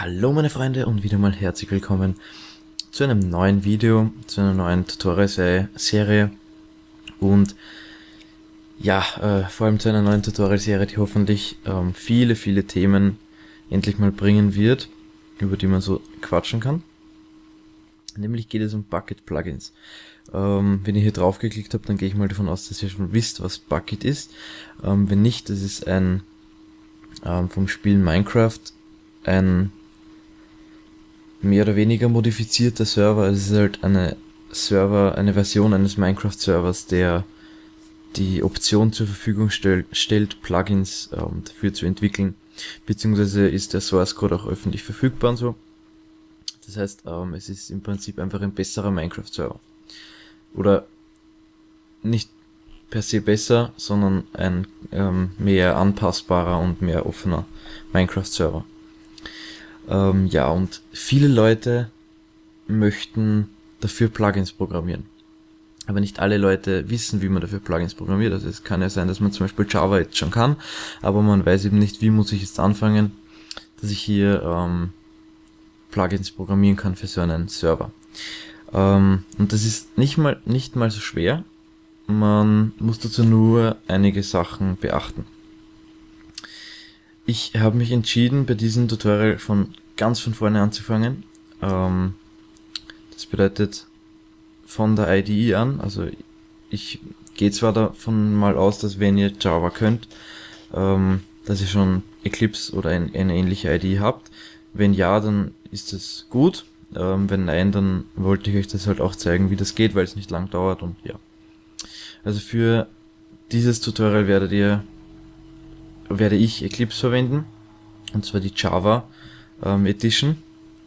Hallo meine Freunde und wieder mal herzlich willkommen zu einem neuen Video, zu einer neuen Tutorial-Serie und ja, äh, vor allem zu einer neuen Tutorial-Serie, die hoffentlich ähm, viele, viele Themen endlich mal bringen wird, über die man so quatschen kann. Nämlich geht es um Bucket-Plugins. Ähm, wenn ihr hier drauf geklickt habt, dann gehe ich mal davon aus, dass ihr schon wisst, was Bucket ist. Ähm, wenn nicht, das ist ein ähm, vom Spiel Minecraft ein mehr oder weniger modifizierter Server. Es ist halt eine Server, eine Version eines Minecraft-Servers, der die Option zur Verfügung stell, stellt, Plugins ähm, dafür zu entwickeln. Beziehungsweise ist der Source Code auch öffentlich verfügbar und so. Das heißt, ähm, es ist im Prinzip einfach ein besserer Minecraft-Server. Oder nicht per se besser, sondern ein ähm, mehr anpassbarer und mehr offener Minecraft-Server. Ähm, ja, und viele Leute möchten dafür Plugins programmieren. Aber nicht alle Leute wissen, wie man dafür Plugins programmiert. Also es kann ja sein, dass man zum Beispiel Java jetzt schon kann, aber man weiß eben nicht, wie muss ich jetzt anfangen, dass ich hier ähm, Plugins programmieren kann für so einen Server. Ähm, und das ist nicht mal, nicht mal so schwer. Man muss dazu nur einige Sachen beachten. Ich habe mich entschieden, bei diesem Tutorial von ganz von vorne anzufangen. Ähm, das bedeutet von der IDE an, also ich gehe zwar davon mal aus, dass wenn ihr Java könnt, ähm, dass ihr schon Eclipse oder ein, eine ähnliche IDE habt. Wenn ja, dann ist es gut. Ähm, wenn nein, dann wollte ich euch das halt auch zeigen, wie das geht, weil es nicht lang dauert und ja. Also für dieses Tutorial werdet ihr werde ich Eclipse verwenden. Und zwar die Java ähm, Edition.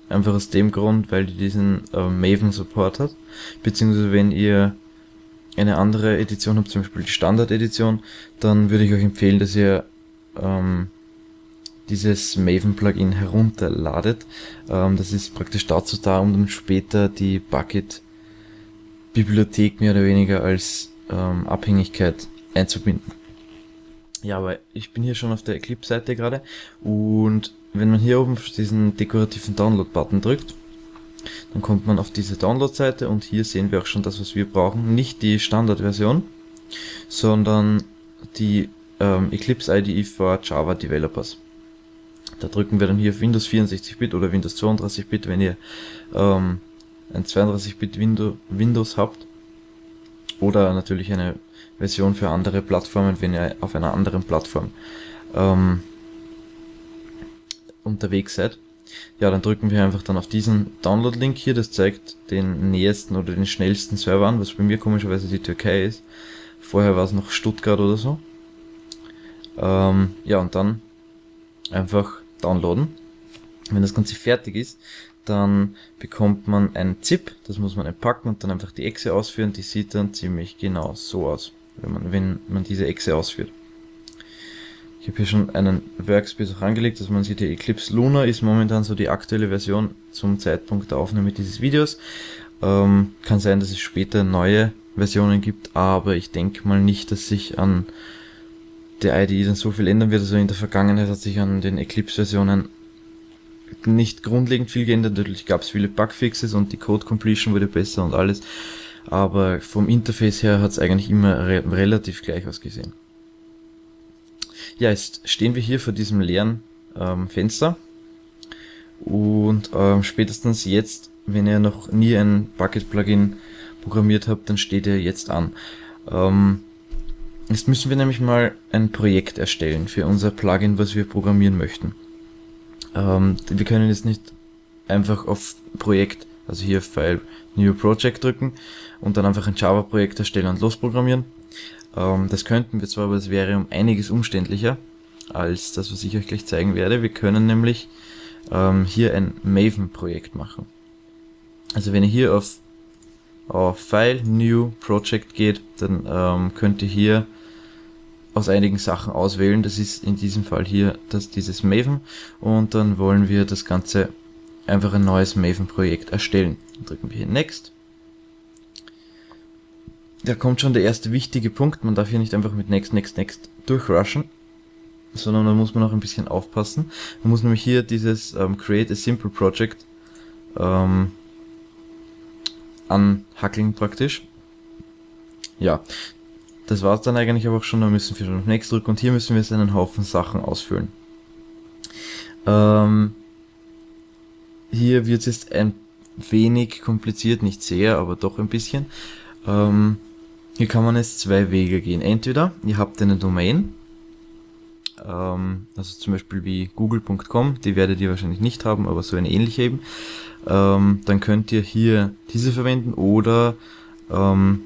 Einfach aus dem Grund, weil die diesen ähm, Maven Support hat. Beziehungsweise wenn ihr eine andere Edition habt, zum Beispiel die Standard Edition, dann würde ich euch empfehlen, dass ihr ähm, dieses Maven Plugin herunterladet. Ähm, das ist praktisch dazu da, um dann später die Bucket Bibliothek mehr oder weniger als ähm, Abhängigkeit einzubinden. Ja, aber ich bin hier schon auf der Eclipse-Seite gerade und wenn man hier oben diesen dekorativen Download-Button drückt, dann kommt man auf diese Download-Seite und hier sehen wir auch schon das, was wir brauchen. Nicht die Standard-Version, sondern die ähm, Eclipse IDE for Java Developers. Da drücken wir dann hier auf Windows 64-Bit oder Windows 32-Bit, wenn ihr ähm, ein 32-Bit Windows habt. Oder natürlich eine Version für andere Plattformen, wenn ihr auf einer anderen Plattform ähm, unterwegs seid. Ja, dann drücken wir einfach dann auf diesen Download-Link hier, das zeigt den nächsten oder den schnellsten Server an, was bei mir komischerweise die Türkei ist. Vorher war es noch Stuttgart oder so. Ähm, ja, und dann einfach downloaden. Wenn das Ganze fertig ist, dann bekommt man ein ZIP, das muss man entpacken und dann einfach die Exe ausführen. Die sieht dann ziemlich genau so aus wenn man, wenn man diese Echse ausführt. Ich habe hier schon einen Workspace auch angelegt, dass man sieht, die Eclipse Luna ist momentan so die aktuelle Version zum Zeitpunkt der Aufnahme dieses Videos. Ähm, kann sein, dass es später neue Versionen gibt, aber ich denke mal nicht, dass sich an der IDE dann so viel ändern wird. Also in der Vergangenheit hat sich an den Eclipse-Versionen nicht grundlegend viel geändert. Natürlich gab es viele Bugfixes und die Code Completion wurde besser und alles aber vom Interface her hat es eigentlich immer re relativ gleich ausgesehen. Ja, jetzt stehen wir hier vor diesem leeren ähm, Fenster und ähm, spätestens jetzt, wenn ihr noch nie ein Bucket-Plugin programmiert habt, dann steht ihr jetzt an. Ähm, jetzt müssen wir nämlich mal ein Projekt erstellen für unser Plugin, was wir programmieren möchten. Ähm, wir können jetzt nicht einfach auf Projekt also hier File New Project drücken und dann einfach ein Java-Projekt erstellen und losprogrammieren. Ähm, das könnten wir zwar, aber es wäre um einiges umständlicher als das, was ich euch gleich zeigen werde. Wir können nämlich ähm, hier ein Maven-Projekt machen. Also wenn ihr hier auf, auf File New Project geht, dann ähm, könnt ihr hier aus einigen Sachen auswählen. Das ist in diesem Fall hier das, dieses Maven und dann wollen wir das Ganze einfach ein neues Maven-Projekt erstellen. Dann drücken wir hier Next. Da kommt schon der erste wichtige Punkt. Man darf hier nicht einfach mit Next, Next, Next durchrushen. sondern da muss man auch ein bisschen aufpassen. Man muss nämlich hier dieses ähm, Create a Simple Project ähm, anhackeln praktisch. Ja, das war's dann eigentlich aber auch schon, dann müssen wir schon auf Next drücken und hier müssen wir jetzt einen Haufen Sachen ausfüllen. Ähm, hier wird es jetzt ein wenig kompliziert, nicht sehr, aber doch ein bisschen. Ähm, hier kann man jetzt zwei Wege gehen. Entweder ihr habt eine Domain, ähm, also zum Beispiel wie google.com, die werdet ihr wahrscheinlich nicht haben, aber so eine ähnliche eben. Ähm, dann könnt ihr hier diese verwenden oder ähm,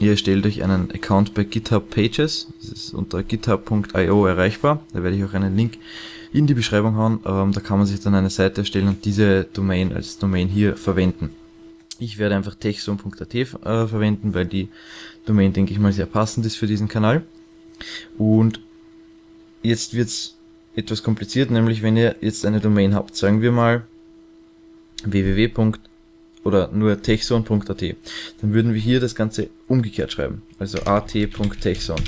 ihr erstellt euch einen Account bei GitHub Pages. Das ist unter github.io erreichbar. Da werde ich auch einen Link in die Beschreibung hauen. Ähm, da kann man sich dann eine Seite erstellen und diese Domain als Domain hier verwenden. Ich werde einfach techzone.at äh, verwenden, weil die Domain, denke ich mal, sehr passend ist für diesen Kanal. Und jetzt wird's etwas kompliziert, nämlich wenn ihr jetzt eine Domain habt, sagen wir mal www. oder nur techzone.at, dann würden wir hier das Ganze umgekehrt schreiben, also at.techzone.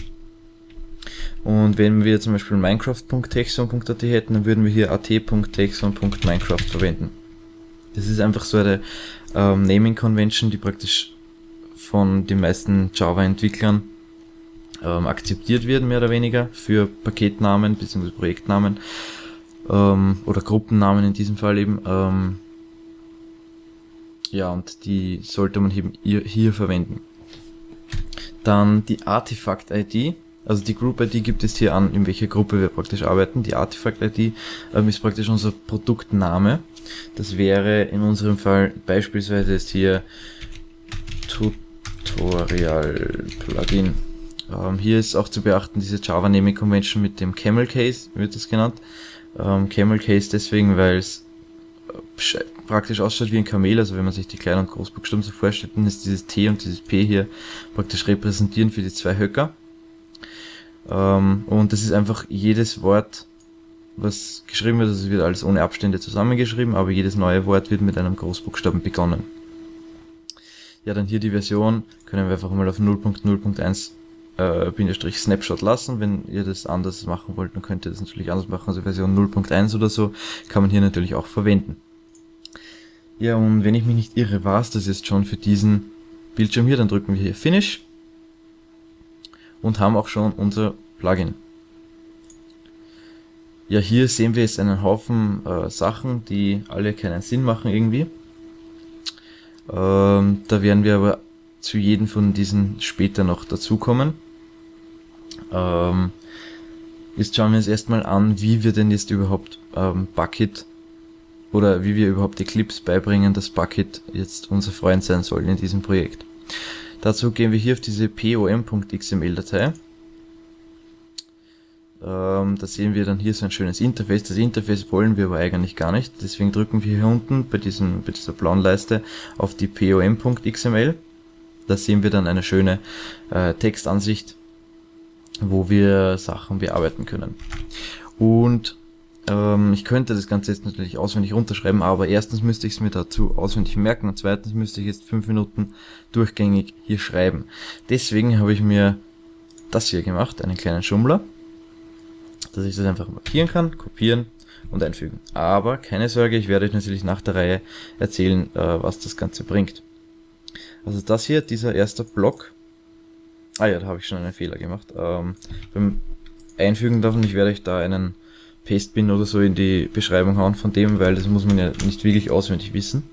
Und wenn wir zum Beispiel minecraft.techzone.at hätten, dann würden wir hier at.techzone.minecraft verwenden. Das ist einfach so eine ähm, Naming Convention, die praktisch von den meisten Java-Entwicklern ähm, akzeptiert wird, mehr oder weniger, für Paketnamen bzw. Projektnamen ähm, oder Gruppennamen in diesem Fall eben. Ähm, ja, und die sollte man eben hier, hier verwenden. Dann die Artifact-ID, also die Group-ID gibt es hier an, in welcher Gruppe wir praktisch arbeiten. Die Artifact-ID ähm, ist praktisch unser Produktname. Das wäre in unserem Fall beispielsweise jetzt hier Tutorial Plugin. Ähm, hier ist auch zu beachten diese Java Naming Convention mit dem Camel Case, wird das genannt. Ähm, Camel Case deswegen, weil es äh, praktisch ausschaut wie ein Kamel, also wenn man sich die Klein- und Großbuchstaben so vorstellt, dann ist dieses T und dieses P hier praktisch repräsentieren für die zwei Höcker. Ähm, und das ist einfach jedes Wort, was geschrieben wird, es wird alles ohne Abstände zusammengeschrieben, aber jedes neue Wort wird mit einem Großbuchstaben begonnen. Ja, dann hier die Version, können wir einfach mal auf 0.0.1 äh, Bindestrich Snapshot lassen. Wenn ihr das anders machen wollt, dann könnt ihr das natürlich anders machen. Also Version 0.1 oder so kann man hier natürlich auch verwenden. Ja, und wenn ich mich nicht irre, war es das jetzt schon für diesen Bildschirm hier. Dann drücken wir hier Finish und haben auch schon unser Plugin. Ja, hier sehen wir jetzt einen Haufen äh, Sachen, die alle keinen Sinn machen irgendwie. Ähm, da werden wir aber zu jedem von diesen später noch dazukommen. Ähm, jetzt schauen wir uns erstmal an, wie wir denn jetzt überhaupt ähm, Bucket oder wie wir überhaupt Eclipse beibringen, dass Bucket jetzt unser Freund sein soll in diesem Projekt. Dazu gehen wir hier auf diese pom.xml-Datei. Ähm, da sehen wir dann hier so ein schönes Interface. Das Interface wollen wir aber eigentlich gar nicht. Deswegen drücken wir hier unten bei, diesem, bei dieser blauen Leiste auf die pom.xml. Da sehen wir dann eine schöne äh, Textansicht wo wir Sachen bearbeiten können. Und ähm, ich könnte das Ganze jetzt natürlich auswendig runterschreiben, aber erstens müsste ich es mir dazu auswendig merken und zweitens müsste ich jetzt fünf Minuten durchgängig hier schreiben. Deswegen habe ich mir das hier gemacht, einen kleinen Schummler, dass ich das einfach markieren kann, kopieren und einfügen. Aber keine Sorge, ich werde euch natürlich nach der Reihe erzählen, äh, was das Ganze bringt. Also das hier, dieser erste Block, Ah ja, da habe ich schon einen Fehler gemacht. Ähm, beim Einfügen davon, ich werde euch da einen Pastebin oder so in die Beschreibung hauen von dem, weil das muss man ja nicht wirklich auswendig wissen.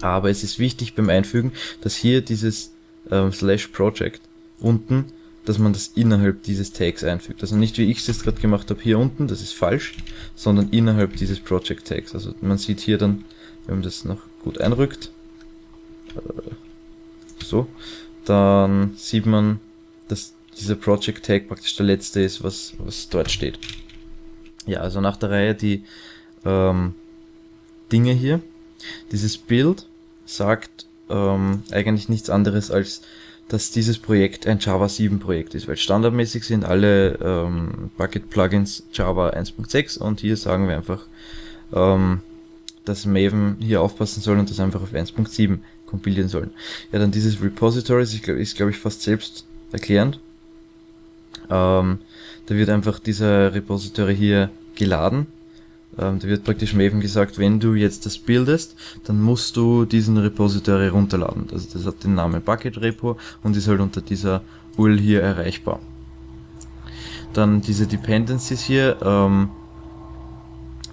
Aber es ist wichtig beim Einfügen, dass hier dieses ähm, Slash Project unten, dass man das innerhalb dieses Tags einfügt. Also nicht wie ich es jetzt gerade gemacht habe hier unten, das ist falsch, sondern innerhalb dieses Project Tags. Also man sieht hier dann, wenn man das noch gut einrückt, äh, so, dann sieht man, dass dieser Project Tag praktisch der letzte ist, was, was dort steht. Ja, also nach der Reihe die ähm, Dinge hier. Dieses Bild sagt ähm, eigentlich nichts anderes als, dass dieses Projekt ein Java 7 Projekt ist, weil standardmäßig sind alle ähm, Bucket Plugins Java 1.6 und hier sagen wir einfach, ähm, dass Maven hier aufpassen soll und das einfach auf 1.7 kompilieren sollen. Ja, dann dieses Repository ist, glaube ich, fast selbst erklärend. Ähm, Da wird einfach dieser Repository hier geladen. Ähm, da wird praktisch Maven gesagt, wenn du jetzt das bildest, dann musst du diesen Repository runterladen. Also das hat den Namen Bucket Repo und ist halt unter dieser URL hier erreichbar. Dann diese Dependencies hier ähm,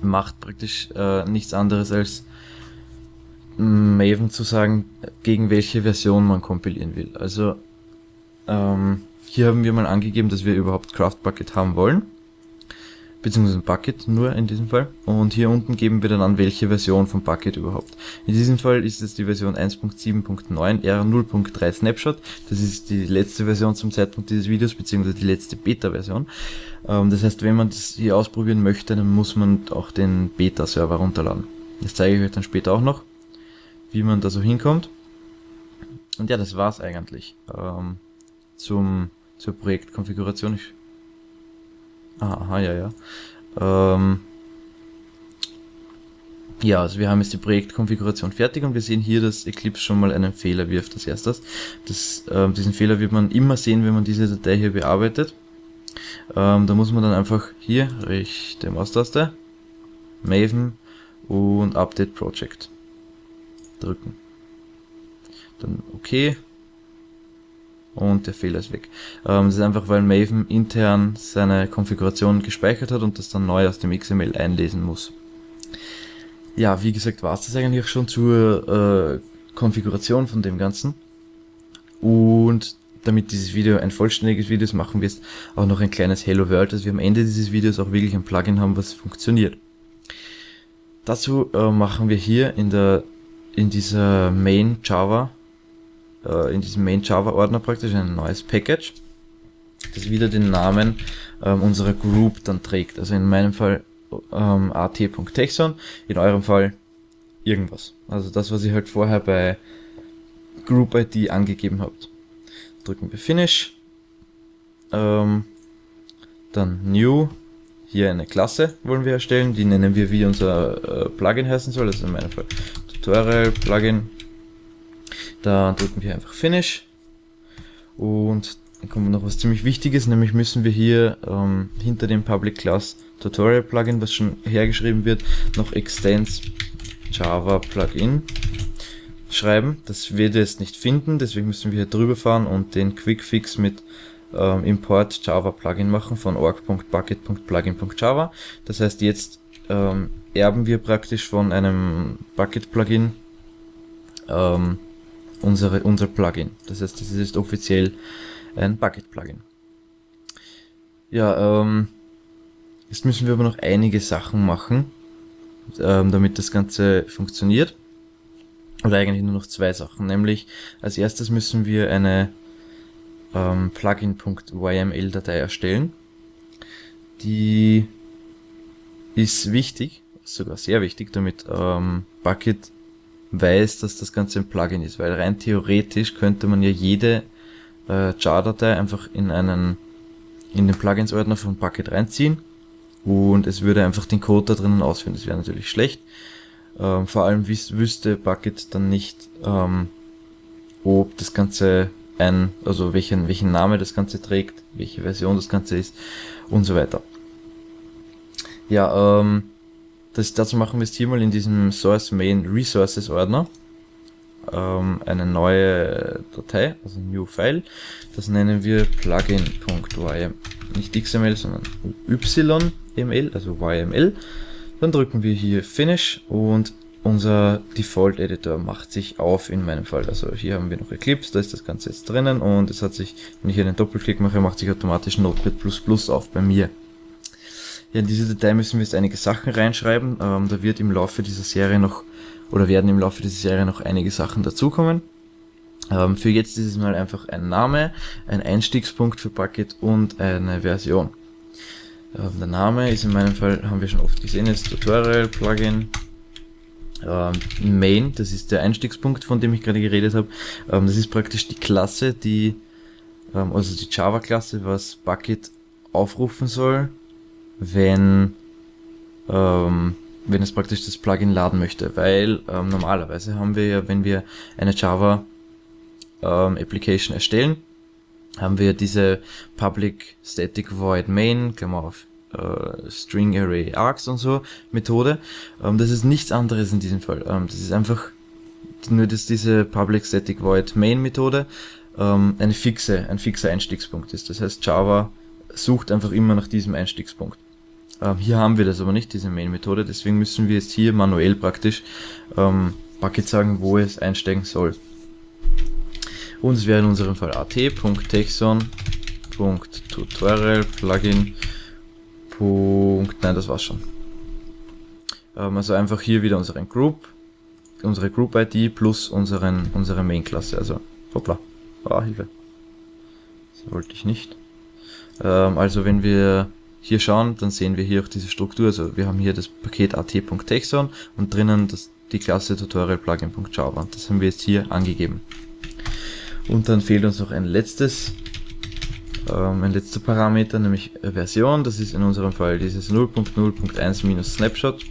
macht praktisch äh, nichts anderes als Maven zu sagen, gegen welche Version man kompilieren will. Also ähm, hier haben wir mal angegeben, dass wir überhaupt Craft Bucket haben wollen. Beziehungsweise Bucket nur in diesem Fall. Und hier unten geben wir dann an, welche Version von Bucket überhaupt. In diesem Fall ist es die Version 1.7.9 R0.3 Snapshot. Das ist die letzte Version zum Zeitpunkt dieses Videos, beziehungsweise die letzte Beta-Version. Ähm, das heißt, wenn man das hier ausprobieren möchte, dann muss man auch den Beta-Server runterladen. Das zeige ich euch dann später auch noch wie man da so hinkommt. Und ja, das war's eigentlich ähm, zum zur Projektkonfiguration. Ich, aha, ja, ja. Ähm, ja, also wir haben jetzt die Projektkonfiguration fertig und wir sehen hier, dass Eclipse schon mal einen Fehler wirft als erstes. Das, ähm, diesen Fehler wird man immer sehen, wenn man diese Datei hier bearbeitet. Ähm, da muss man dann einfach hier rechte Maustaste, Maven und Update Project drücken. Dann OK. Und der Fehler ist weg. Ähm, das ist einfach, weil Maven intern seine Konfiguration gespeichert hat und das dann neu aus dem XML einlesen muss. Ja, wie gesagt, war es das eigentlich auch schon zur äh, Konfiguration von dem Ganzen. Und damit dieses Video ein vollständiges Video ist, machen wir jetzt auch noch ein kleines Hello World, dass wir am Ende dieses Videos auch wirklich ein Plugin haben, was funktioniert. Dazu äh, machen wir hier in der in dieser Main Java, äh, in diesem Main Java Ordner praktisch ein neues Package, das wieder den Namen ähm, unserer Group dann trägt. Also in meinem Fall ähm, at.texon, in eurem Fall irgendwas. Also das, was ihr halt vorher bei Group ID angegeben habt. Drücken wir Finish, ähm, dann New, hier eine Klasse wollen wir erstellen, die nennen wir wie unser äh, Plugin heißen soll, also in meinem Fall Tutorial Plugin. Da drücken wir einfach Finish. Und dann kommt noch was ziemlich Wichtiges, nämlich müssen wir hier ähm, hinter dem Public Class Tutorial Plugin, was schon hergeschrieben wird, noch Extends Java Plugin schreiben. Das wird jetzt nicht finden, deswegen müssen wir hier drüber fahren und den Quick Fix mit ähm, Import Java Plugin machen von org.bucket.plugin.java. Das heißt, jetzt ähm, erben wir praktisch von einem Bucket-Plugin ähm, unsere, unser Plugin. Das heißt, das ist offiziell ein Bucket-Plugin. Ja, ähm, jetzt müssen wir aber noch einige Sachen machen, ähm, damit das Ganze funktioniert. Oder eigentlich nur noch zwei Sachen. Nämlich, als erstes müssen wir eine ähm, Plugin.yml-Datei erstellen. Die ist wichtig, sogar sehr wichtig, damit ähm, Bucket weiß, dass das Ganze ein Plugin ist, weil rein theoretisch könnte man ja jede äh, Jar-Datei einfach in einen in den Plugins-Ordner von Bucket reinziehen und es würde einfach den Code da drinnen ausführen. Das wäre natürlich schlecht. Ähm, vor allem wüs wüsste Bucket dann nicht, ähm, ob das Ganze ein, also welchen, welchen Name das Ganze trägt, welche Version das Ganze ist und so weiter. Ja, ähm, das, dazu machen wir es hier mal in diesem Source Main Resources Ordner ähm, eine neue Datei, also New File. Das nennen wir plugin.ym. Nicht XML, sondern YML, also YML. Dann drücken wir hier Finish und unser Default Editor macht sich auf in meinem Fall. Also hier haben wir noch Eclipse, da ist das Ganze jetzt drinnen und es hat sich, wenn ich hier einen Doppelklick mache, macht sich automatisch Notepad++ auf bei mir. Ja, in diese Datei müssen wir jetzt einige Sachen reinschreiben. Ähm, da wird im Laufe dieser Serie noch, oder werden im Laufe dieser Serie noch einige Sachen dazukommen. Ähm, für jetzt ist es mal einfach ein Name, ein Einstiegspunkt für Bucket und eine Version. Ähm, der Name ist in meinem Fall, haben wir schon oft gesehen, ist Tutorial, Plugin, ähm, Main, das ist der Einstiegspunkt, von dem ich gerade geredet habe. Ähm, das ist praktisch die Klasse, die, ähm, also die Java-Klasse, was Bucket aufrufen soll, wenn, ähm, wenn es praktisch das Plugin laden möchte, weil ähm, normalerweise haben wir ja, wenn wir eine Java ähm, Application erstellen, haben wir diese Public Static Void Main, Klammer auf, äh, String Array Args und so Methode. Ähm, das ist nichts anderes in diesem Fall. Ähm, das ist einfach nur dass diese Public Static Void Main Methode ähm, eine fixe, ein fixer Einstiegspunkt ist. Das heißt, Java sucht einfach immer nach diesem Einstiegspunkt. Ähm, hier haben wir das aber nicht, diese Main Methode, deswegen müssen wir jetzt hier manuell praktisch ähm, Bucket sagen, wo es einsteigen soll. Und es wäre in unserem Fall at.texon.tutorial Plugin. Nein, das war's schon. Ähm, also einfach hier wieder unseren Group, unsere Group ID plus unseren, unsere Main Klasse. Also, hoppla, ah, Hilfe. Das wollte ich nicht. Ähm, also wenn wir hier schauen, dann sehen wir hier auch diese Struktur. Also wir haben hier das Paket at.texon und drinnen das, die Klasse tutorial plugin.java. Das haben wir jetzt hier angegeben. Und dann fehlt uns noch ein letztes, ähm, ein letzter Parameter, nämlich Version. Das ist in unserem Fall dieses 0.0.1-Snapshot.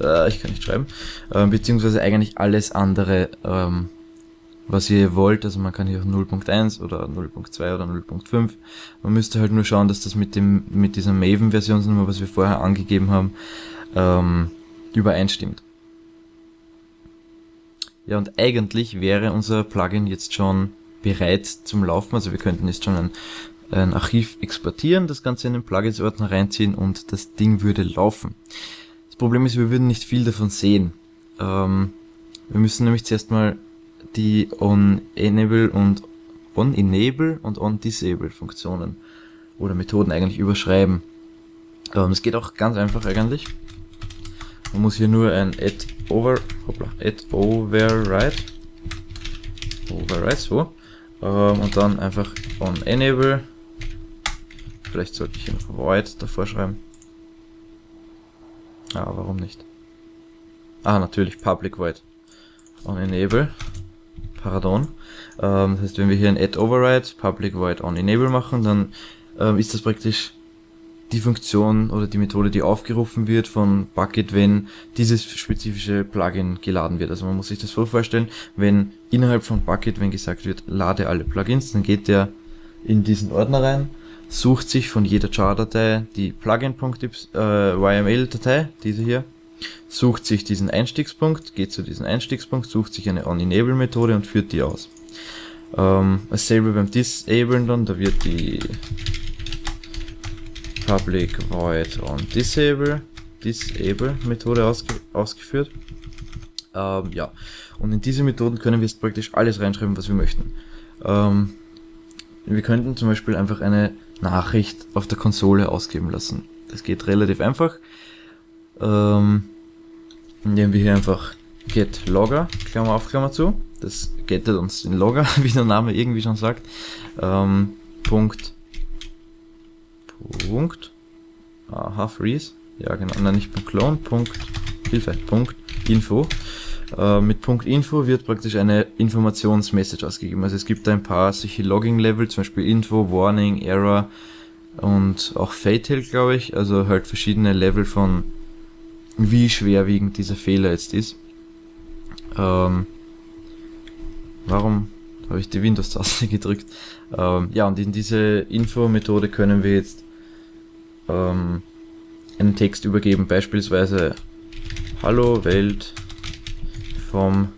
Äh, ich kann nicht schreiben. Äh, beziehungsweise eigentlich alles andere, ähm, was ihr wollt. Also man kann hier auch 0.1 oder 0.2 oder 0.5. Man müsste halt nur schauen, dass das mit dem mit dieser Maven-Versionsnummer, was wir vorher angegeben haben, ähm, übereinstimmt. Ja, und eigentlich wäre unser Plugin jetzt schon bereit zum Laufen. Also wir könnten jetzt schon ein, ein Archiv exportieren, das Ganze in den Plugins-Ordner reinziehen und das Ding würde laufen. Das Problem ist, wir würden nicht viel davon sehen. Ähm, wir müssen nämlich zuerst mal die on-enable und on-enable und on-disable Funktionen oder Methoden eigentlich überschreiben. Ähm, es geht auch ganz einfach eigentlich. Man muss hier nur ein add over, hoppla, add override, override, so, ähm, und dann einfach on enable, vielleicht sollte ich hier noch void davor schreiben. Ah, warum nicht? Ah, natürlich, public void. On enable, pardon. Ähm, das heißt, wenn wir hier ein add override, public void on enable machen, dann ähm, ist das praktisch die Funktion oder die Methode, die aufgerufen wird von Bucket, wenn dieses spezifische Plugin geladen wird. Also man muss sich das vorstellen, wenn innerhalb von Bucket, wenn gesagt wird, lade alle Plugins, dann geht der in diesen Ordner rein, sucht sich von jeder Jar-Datei die Plugin.yml-Datei, äh, diese hier, sucht sich diesen Einstiegspunkt, geht zu diesem Einstiegspunkt, sucht sich eine On-Enable-Methode und führt die aus. Ähm, dasselbe beim Disablen dann, da wird die public void on disable disable Methode ausge ausgeführt. Ähm, ja, und in diese Methoden können wir jetzt praktisch alles reinschreiben, was wir möchten. Ähm, wir könnten zum Beispiel einfach eine Nachricht auf der Konsole ausgeben lassen. Das geht relativ einfach. Ähm, indem wir hier einfach get logger, Klammer auf, Klammer zu. Das gettet uns den Logger, wie der Name irgendwie schon sagt. Ähm, Punkt Punkt. Aha, freeze. Ja, genau. Nein, nicht Punkt clone, Punkt Hilfe, Punkt Info. Äh, mit Punkt Info wird praktisch eine Informationsmessage ausgegeben. Also es gibt da ein paar solche Logging-Level, zum Beispiel Info, Warning, Error und auch Fatal, glaube ich. Also halt verschiedene Level von wie schwerwiegend dieser Fehler jetzt ist. Ähm, warum habe ich die Windows-Taste gedrückt? Ähm, ja, und in diese Info-Methode können wir jetzt ähm, einen Text übergeben, beispielsweise Hallo Welt vom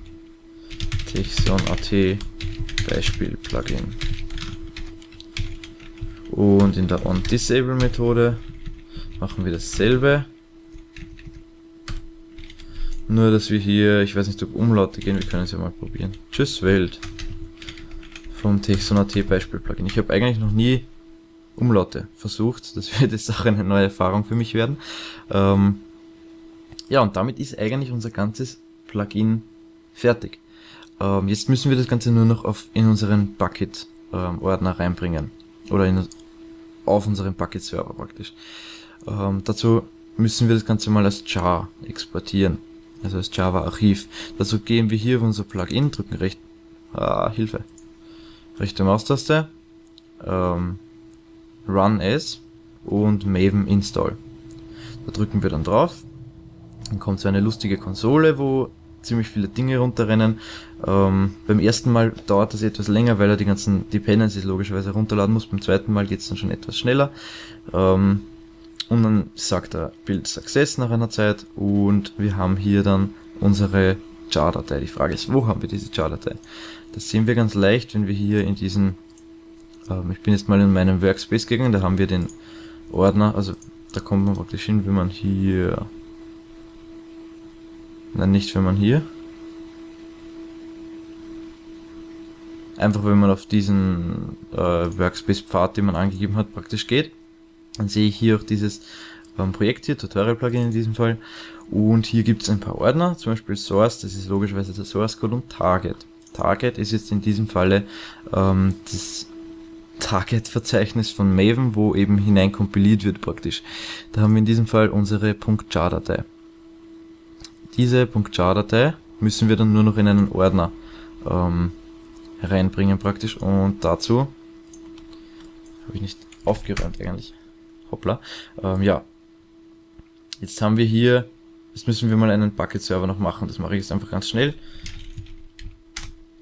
Texon.at Beispiel Plugin. Und in der OnDisable Methode machen wir dasselbe. Nur, dass wir hier, ich weiß nicht, ob Umlaute gehen, wir können es ja mal probieren. Tschüss Welt vom Texon.at Beispiel Plugin. Ich habe eigentlich noch nie Umlaute versucht. Das wird jetzt auch eine neue Erfahrung für mich werden. Ähm, ja, und damit ist eigentlich unser ganzes Plugin fertig. Ähm, jetzt müssen wir das Ganze nur noch auf, in unseren Bucket-Ordner reinbringen. Oder in, auf unseren Bucket-Server praktisch. Ähm, dazu müssen wir das Ganze mal als Jar exportieren. Also als Java-Archiv. Dazu gehen wir hier auf unser Plugin, drücken recht, ah, Hilfe, rechte Maustaste, ähm, Run As und Maven Install. Da drücken wir dann drauf. Dann kommt so eine lustige Konsole, wo ziemlich viele Dinge runterrennen. Ähm, beim ersten Mal dauert das etwas länger, weil er die ganzen Dependencies logischerweise runterladen muss. Beim zweiten Mal geht es dann schon etwas schneller. Ähm, und dann sagt er Build Success nach einer Zeit und wir haben hier dann unsere Jar-Datei. Die Frage ist, wo haben wir diese Jar-Datei? Das sehen wir ganz leicht, wenn wir hier in diesen, ähm, ich bin jetzt mal in meinem Workspace gegangen, da haben wir den Ordner, also da kommt man praktisch hin, wenn man hier, nein, nicht wenn man hier, einfach wenn man auf diesen äh, Workspace-Pfad, den man angegeben hat, praktisch geht, dann sehe ich hier auch dieses ähm, Projekt hier, Tutorial-Plugin in diesem Fall, und hier gibt es ein paar Ordner, zum Beispiel Source, das ist logischerweise der Source Code und Target. Target ist jetzt in diesem Falle ähm, das Target-Verzeichnis von Maven, wo eben hineinkompiliert wird praktisch. Da haben wir in diesem Fall unsere .jar-Datei. Diese .jar-Datei müssen wir dann nur noch in einen Ordner ähm, reinbringen praktisch und dazu habe ich nicht aufgeräumt eigentlich. Hoppla. Ähm, ja. Jetzt haben wir hier, jetzt müssen wir mal einen Bucket-Server noch machen. Das mache ich jetzt einfach ganz schnell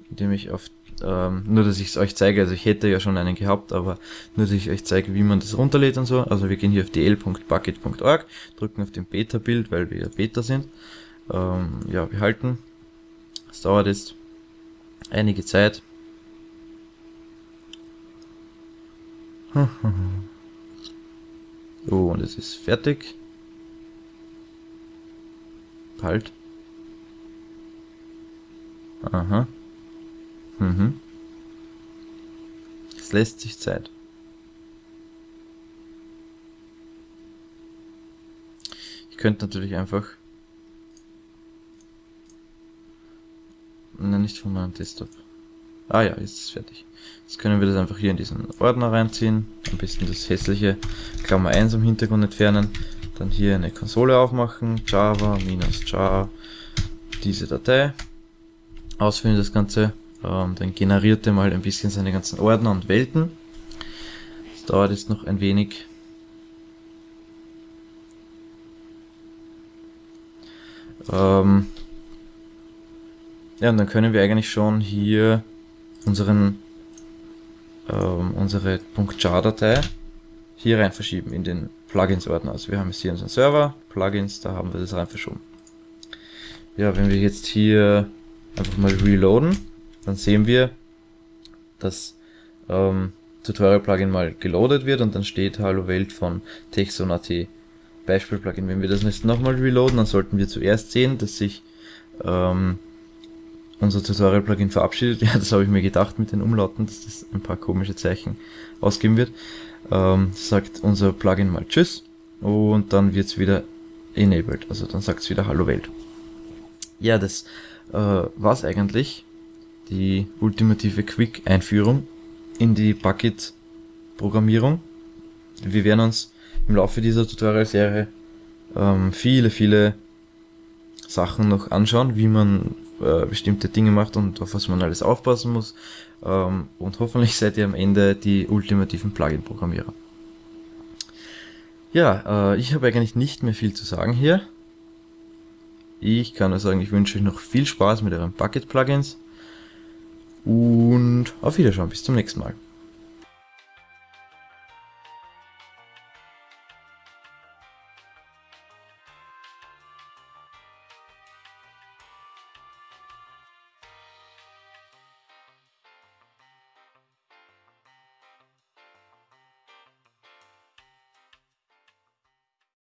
indem ich auf, ähm, nur dass ich es euch zeige, also ich hätte ja schon einen gehabt, aber nur dass ich euch zeige, wie man das runterlädt und so. Also wir gehen hier auf dl.bucket.org, drücken auf den Beta-Bild, weil wir ja Beta sind. Ähm, ja, wir halten. Es dauert jetzt einige Zeit. Oh, und es ist fertig. Halt. Aha. Mhm. Es lässt sich Zeit. Ich könnte natürlich einfach... Nein, nicht von meinem Desktop. Ah ja, jetzt ist es fertig. Jetzt können wir das einfach hier in diesen Ordner reinziehen. Am besten das hässliche Klammer 1 im Hintergrund entfernen. Dann hier eine Konsole aufmachen. Java minus jar. Diese Datei. Ausführen das Ganze. Ähm, dann generiert er mal ein bisschen seine ganzen Ordner und Welten. Das dauert jetzt noch ein wenig. Ähm ja, und dann können wir eigentlich schon hier unseren ähm, unsere .jar-Datei hier rein verschieben in den Plugins-Ordner. Also wir haben jetzt hier unseren Server, Plugins, da haben wir das rein verschoben. Ja, wenn wir jetzt hier einfach mal reloaden, dann sehen wir, dass ähm, Tutorial-Plugin mal geloadet wird und dann steht Hallo Welt von Texon.at Beispiel-Plugin. Wenn wir das jetzt nochmal reloaden, dann sollten wir zuerst sehen, dass sich ähm, unser Tutorial-Plugin verabschiedet. Ja, das habe ich mir gedacht mit den Umlauten, dass das ein paar komische Zeichen ausgeben wird. Ähm, sagt unser Plugin mal Tschüss und dann wird es wieder enabled. Also dann sagt es wieder Hallo Welt. Ja, das äh, war's eigentlich die ultimative Quick-Einführung in die Bucket-Programmierung. Wir werden uns im Laufe dieser Tutorial-Serie ähm, viele, viele Sachen noch anschauen, wie man äh, bestimmte Dinge macht und auf was man alles aufpassen muss. Ähm, und hoffentlich seid ihr am Ende die ultimativen Plugin-Programmierer. Ja, äh, ich habe eigentlich nicht mehr viel zu sagen hier. Ich kann nur sagen, ich wünsche euch noch viel Spaß mit euren Bucket-Plugins. Und auf Wiederschauen, bis zum nächsten Mal.